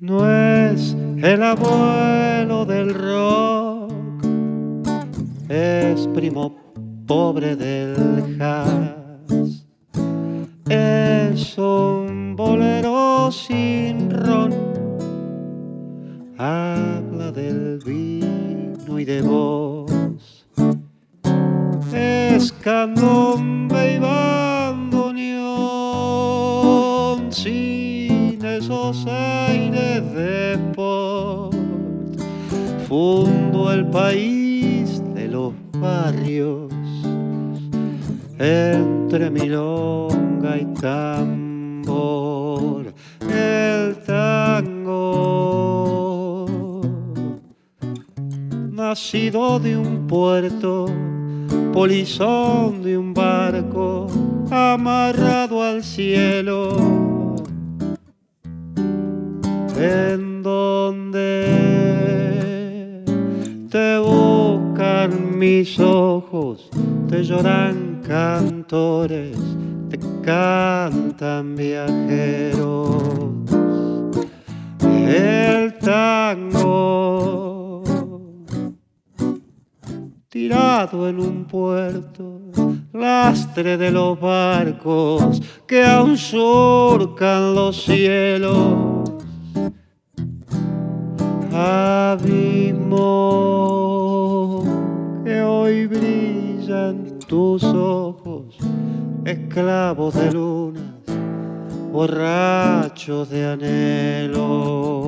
no es el abuelo del rock, es primo pobre del jazz. Es un bolero sin ron, habla del vino y de vos. Es candombe y bandoneón sin esos Fundo el país de los barrios entre milonga y tambor, el tango, nacido de un puerto, polizón de un barco, amarrado al cielo, mis ojos, te lloran cantores te cantan viajeros. El tango tirado en un puerto, lastre de los barcos que aún surcan los cielos. Tus ojos, esclavos de lunas, borrachos de anhelos.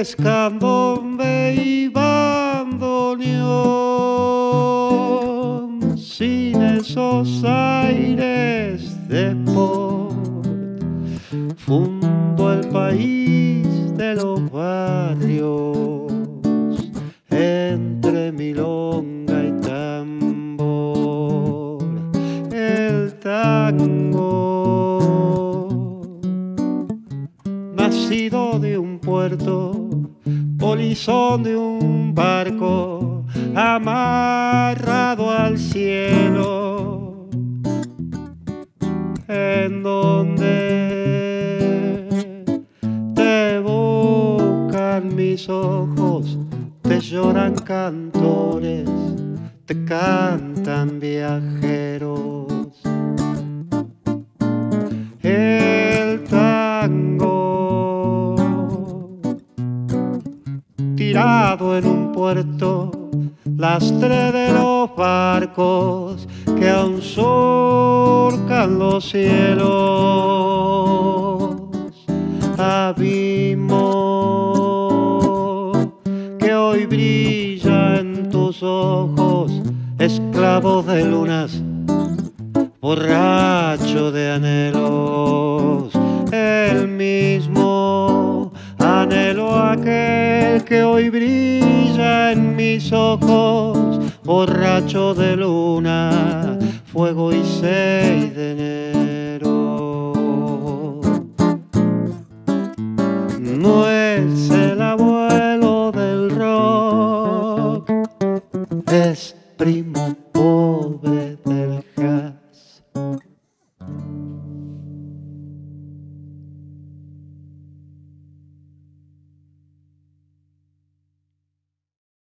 Es candombe y bandoneón sin esos aires de sport. Fundo el país de los barrios nacido de un puerto polizón de un barco amarrado al cielo, en donde te buscan mis ojos, te lloran cantores, te cantan viajeros. Tirado en un puerto, lastre de los barcos que aún surcan los cielos. Abismo que hoy brilla en tus ojos, esclavo de lunas, borracho de anhelos, el mismo anhelo aquel que hoy brilla en mis ojos, borracho de luna, fuego y seis de enero. No es el abuelo del rock, es primo